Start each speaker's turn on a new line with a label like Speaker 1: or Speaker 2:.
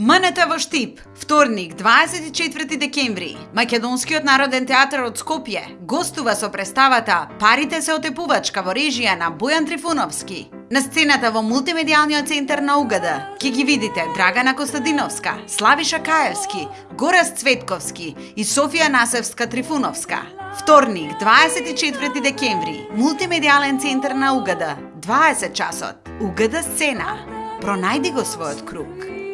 Speaker 1: МНТ во Штип, вторник, 24 декември, Македонскиот народен театар од Скопје гостува со представата Парите се отепувачка во режија на Бојан Трифуновски. На сцената во мултимедијалниот центар на УГД ќе ги видите Драгана Костадиновска, Славиша Каевски, Горас Цветковски и Софија Насевска Трифуновска. Вторник, 24 декември, мултимедијален центар на УГД, 20 часот, УГД сцена. Пронајди го својот круг.